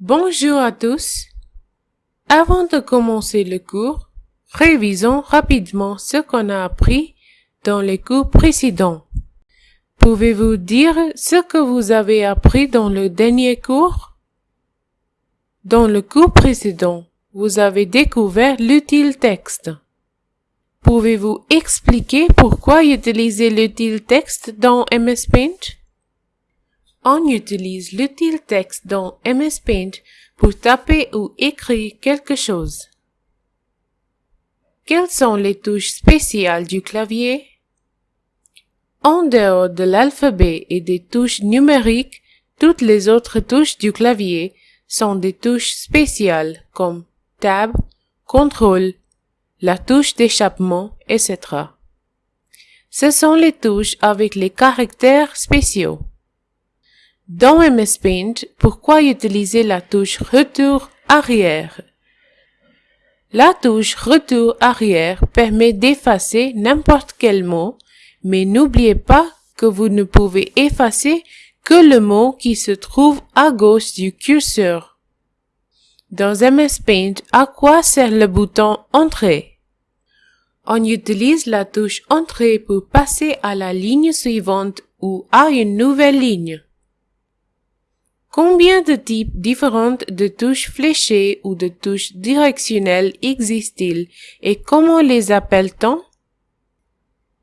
Bonjour à tous. Avant de commencer le cours, révisons rapidement ce qu'on a appris dans les cours précédents. Pouvez-vous dire ce que vous avez appris dans le dernier cours? Dans le cours précédent, vous avez découvert l'utile texte. Pouvez-vous expliquer pourquoi utiliser l'utile texte dans MS Paint? On utilise l'utile texte dans MS Paint pour taper ou écrire quelque chose. Quelles sont les touches spéciales du clavier? En dehors de l'alphabet et des touches numériques, toutes les autres touches du clavier sont des touches spéciales comme Tab, Contrôle, la touche d'échappement, etc. Ce sont les touches avec les caractères spéciaux. Dans MS Paint, pourquoi utiliser la touche Retour arrière? La touche Retour arrière permet d'effacer n'importe quel mot, mais n'oubliez pas que vous ne pouvez effacer que le mot qui se trouve à gauche du curseur. Dans MS Paint, à quoi sert le bouton Entrée? On utilise la touche Entrée pour passer à la ligne suivante ou à une nouvelle ligne. Combien de types différents de touches fléchées ou de touches directionnelles existent-ils et comment les appelle-t-on?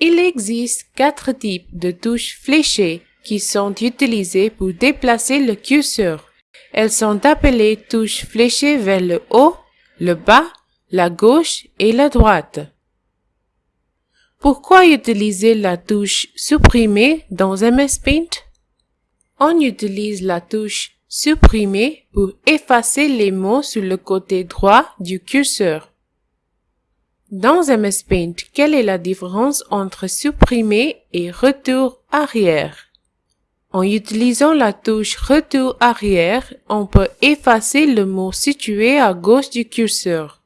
Il existe quatre types de touches fléchées qui sont utilisées pour déplacer le curseur. Elles sont appelées touches fléchées vers le haut, le bas, la gauche et la droite. Pourquoi utiliser la touche supprimer dans MS Paint? On utilise la touche supprimer pour effacer les mots sur le côté droit du curseur. Dans MS Paint, quelle est la différence entre supprimer et retour arrière? En utilisant la touche retour arrière, on peut effacer le mot situé à gauche du curseur,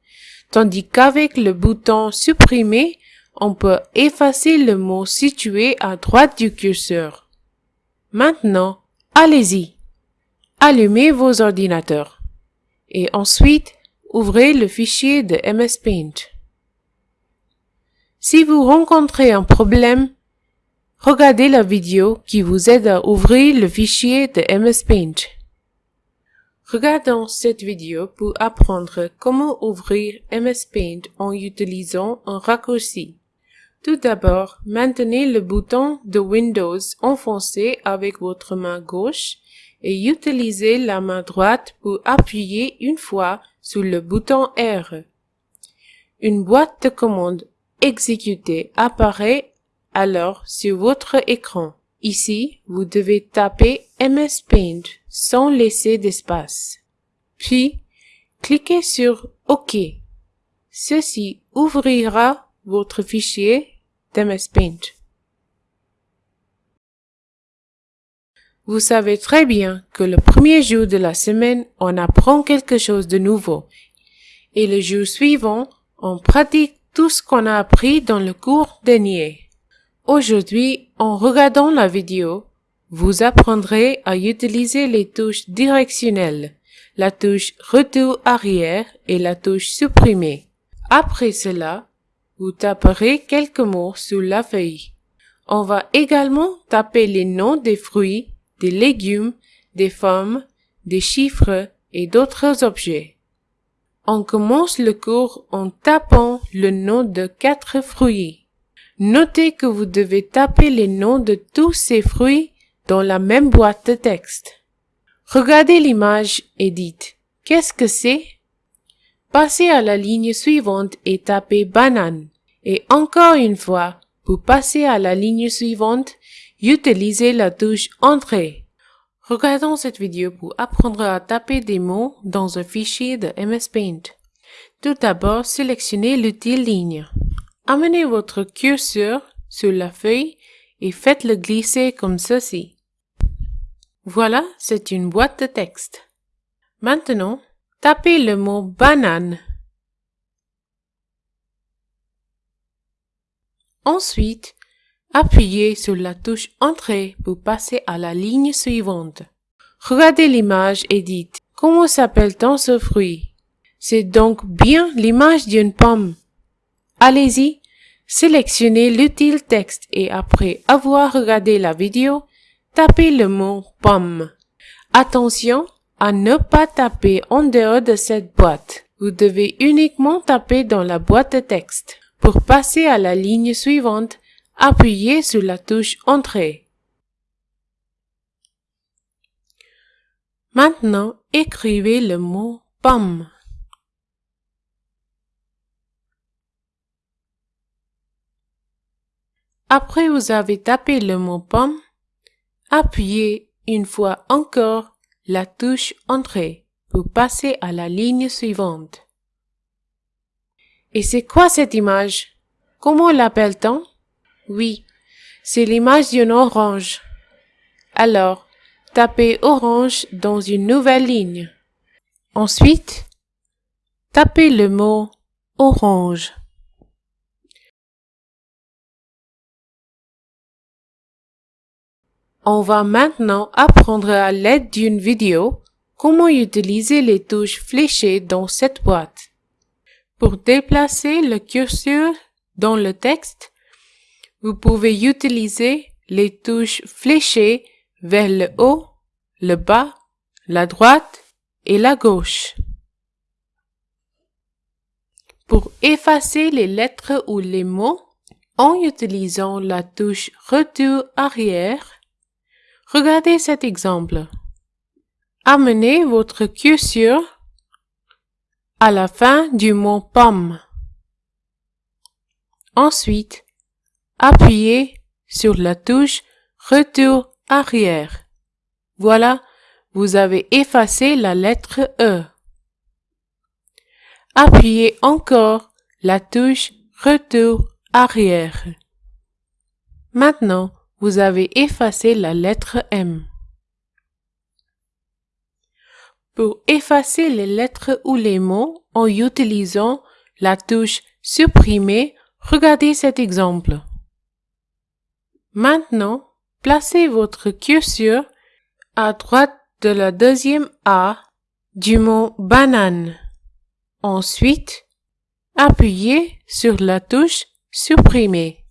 tandis qu'avec le bouton supprimer, on peut effacer le mot situé à droite du curseur. Maintenant, allez-y. Allumez vos ordinateurs. Et ensuite, ouvrez le fichier de MS Paint. Si vous rencontrez un problème, regardez la vidéo qui vous aide à ouvrir le fichier de MS Paint. Regardons cette vidéo pour apprendre comment ouvrir MS Paint en utilisant un raccourci. Tout d'abord, maintenez le bouton de Windows enfoncé avec votre main gauche et utilisez la main droite pour appuyer une fois sur le bouton R. Une boîte de commande exécutée apparaît alors sur votre écran. Ici, vous devez taper MS Paint sans laisser d'espace. Puis, cliquez sur OK. Ceci ouvrira votre fichier Vous savez très bien que le premier jour de la semaine, on apprend quelque chose de nouveau. Et le jour suivant, on pratique tout ce qu'on a appris dans le cours dernier. Aujourd'hui, en regardant la vidéo, vous apprendrez à utiliser les touches directionnelles, la touche retour arrière et la touche supprimer. Après cela, vous taperez quelques mots sur la feuille. On va également taper les noms des fruits, des légumes, des formes, des chiffres et d'autres objets. On commence le cours en tapant le nom de quatre fruits. Notez que vous devez taper les noms de tous ces fruits dans la même boîte de texte. Regardez l'image et dites Qu'est-ce que c'est? Passez à la ligne suivante et tapez banane. Et encore une fois, pour passer à la ligne suivante, utilisez la touche Entrée. Regardons cette vidéo pour apprendre à taper des mots dans un fichier de MS Paint. Tout d'abord, sélectionnez l'utile ligne. Amenez votre curseur sur la feuille et faites-le glisser comme ceci. Voilà, c'est une boîte de texte. Maintenant, tapez le mot banane. Ensuite, appuyez sur la touche Entrée pour passer à la ligne suivante. Regardez l'image et dites Comment s'appelle-t-on ce fruit? C'est donc bien l'image d'une pomme. Allez-y, sélectionnez l'utile texte et après avoir regardé la vidéo, tapez le mot pomme. Attention à ne pas taper en dehors de cette boîte. Vous devez uniquement taper dans la boîte de texte. Pour passer à la ligne suivante, appuyez sur la touche Entrée. Maintenant, écrivez le mot pomme. Après vous avez tapé le mot pomme, appuyez une fois encore la touche Entrée pour passer à la ligne suivante. Et c'est quoi cette image? Comment l'appelle-t-on? Oui, c'est l'image d'une orange. Alors, tapez orange dans une nouvelle ligne. Ensuite, tapez le mot orange. On va maintenant apprendre à l'aide d'une vidéo comment utiliser les touches fléchées dans cette boîte. Pour déplacer le curseur dans le texte, vous pouvez utiliser les touches fléchées vers le haut, le bas, la droite et la gauche. Pour effacer les lettres ou les mots, en utilisant la touche Retour arrière, regardez cet exemple. Amenez votre curseur à la fin du mot pomme. Ensuite, appuyez sur la touche Retour arrière. Voilà, vous avez effacé la lettre E. Appuyez encore la touche Retour arrière. Maintenant, vous avez effacé la lettre M. Pour effacer les lettres ou les mots en utilisant la touche Supprimer, regardez cet exemple. Maintenant, placez votre curseur à droite de la deuxième A du mot banane. Ensuite, appuyez sur la touche Supprimer.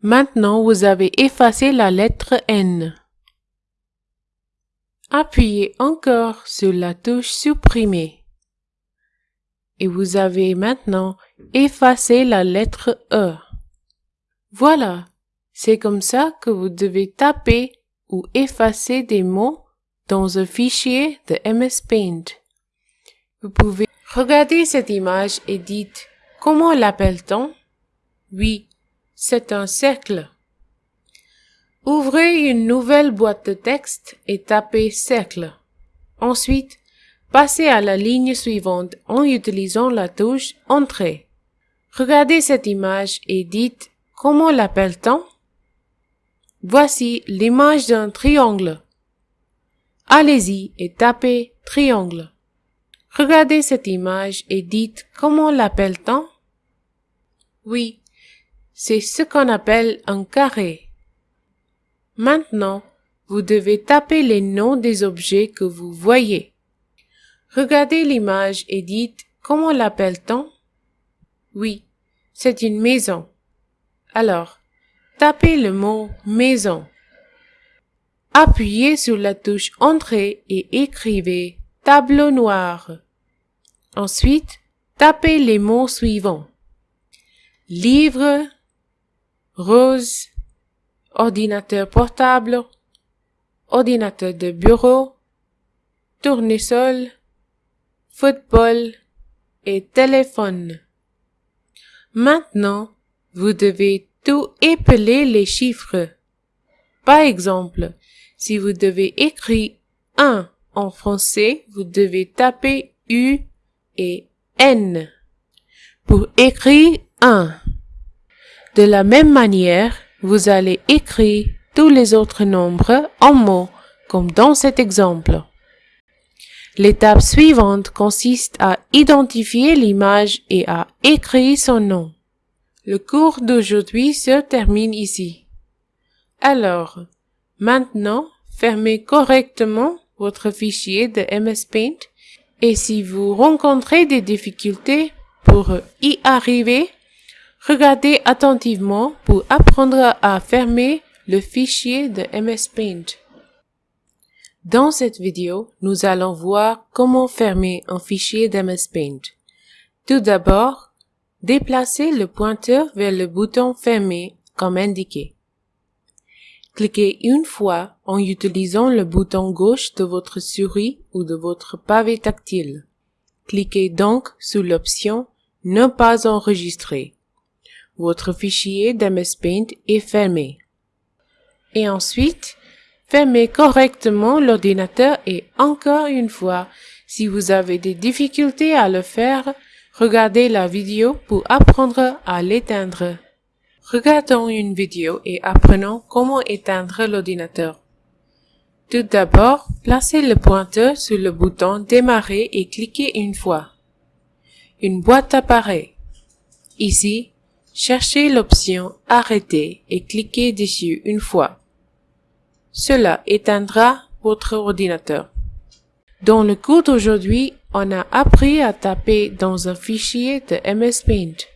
Maintenant, vous avez effacé la lettre N. Appuyez encore sur la touche Supprimer. Et vous avez maintenant effacé la lettre E. Voilà, c'est comme ça que vous devez taper ou effacer des mots dans un fichier de MS Paint. Vous pouvez regarder cette image et dites comment l'appelle-t-on? Oui, c'est un cercle. Ouvrez une nouvelle boîte de texte et tapez cercle. Ensuite, passez à la ligne suivante en utilisant la touche Entrée. Regardez cette image et dites comment l'appelle-t-on? Voici l'image d'un triangle. Allez-y et tapez triangle. Regardez cette image et dites comment l'appelle-t-on? Oui, c'est ce qu'on appelle un carré. Maintenant, vous devez taper les noms des objets que vous voyez. Regardez l'image et dites comment l'appelle-t-on? Oui, c'est une maison. Alors, tapez le mot maison. Appuyez sur la touche Entrée et écrivez tableau noir. Ensuite, tapez les mots suivants. Livre, rose, ordinateur portable, ordinateur de bureau, tournesol, football et téléphone. Maintenant, vous devez tout épeler les chiffres. Par exemple, si vous devez écrire 1 en français, vous devez taper U et N pour écrire 1. De la même manière, vous allez écrire tous les autres nombres en mots, comme dans cet exemple. L'étape suivante consiste à identifier l'image et à écrire son nom. Le cours d'aujourd'hui se termine ici. Alors, maintenant, fermez correctement votre fichier de MS Paint Et si vous rencontrez des difficultés pour y arriver, regardez attentivement pour apprendre à fermer le fichier de MS Paint. Dans cette vidéo, nous allons voir comment fermer un fichier d'MS Paint. Tout d'abord, déplacez le pointeur vers le bouton Fermer comme indiqué. Cliquez une fois en utilisant le bouton gauche de votre souris ou de votre pavé tactile. Cliquez donc sur l'option Ne pas enregistrer. Votre fichier d'MS Paint est fermé. Et ensuite, fermez correctement l'ordinateur et encore une fois, si vous avez des difficultés à le faire, regardez la vidéo pour apprendre à l'éteindre. Regardons une vidéo et apprenons comment éteindre l'ordinateur. Tout d'abord, placez le pointeur sur le bouton Démarrer et cliquez une fois. Une boîte apparaît. Ici, cherchez l'option Arrêter et cliquez dessus une fois. Cela éteindra votre ordinateur. Dans le cours d'aujourd'hui, on a appris à taper dans un fichier de MS Paint.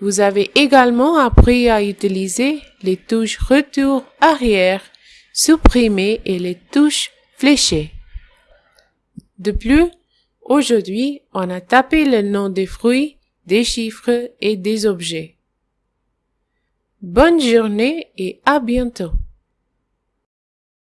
Vous avez également appris à utiliser les touches retour arrière, supprimer et les touches fléchées. De plus, aujourd'hui, on a tapé le nom des fruits, des chiffres et des objets. Bonne journée et à bientôt.